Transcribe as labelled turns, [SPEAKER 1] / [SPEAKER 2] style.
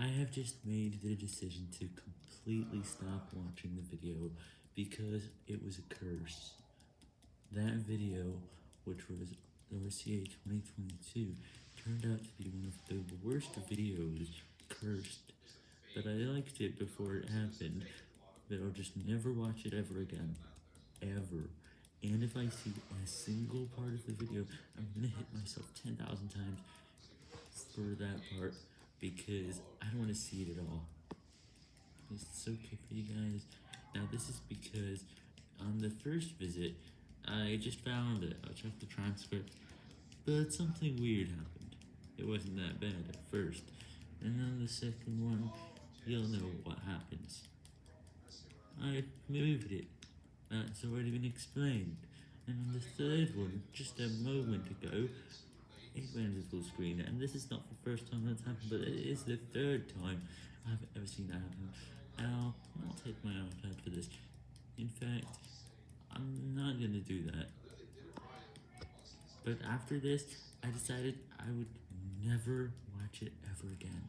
[SPEAKER 1] I have just made the decision to completely stop watching the video because it was a curse. That video, which was RCA 2022, turned out to be one of the worst videos cursed, but I liked it before it happened, but I'll just never watch it ever again. Ever. And if I see a single part of the video, I'm gonna hit myself 10,000 times for that part because I don't want to see it at all. It's okay for you guys. Now this is because on the first visit, I just found it. I checked the transcript, but something weird happened. It wasn't that bad at first. And on the second one, you'll know what happens. I moved it. That's already been explained. And on the third one, just a moment ago, it went to full screen, and this is not the first time that's happened, but it is the third time I've ever seen that happen. I'll not take my iPad for this. In fact, I'm not gonna do that. But after this, I decided I would never watch it ever again.